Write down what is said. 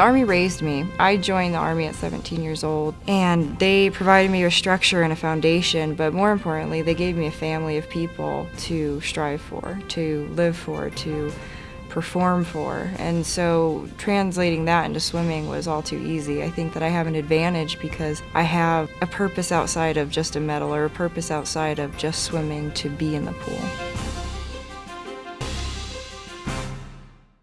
The Army raised me. I joined the Army at 17 years old, and they provided me a structure and a foundation, but more importantly, they gave me a family of people to strive for, to live for, to perform for. And so translating that into swimming was all too easy. I think that I have an advantage because I have a purpose outside of just a medal or a purpose outside of just swimming to be in the pool.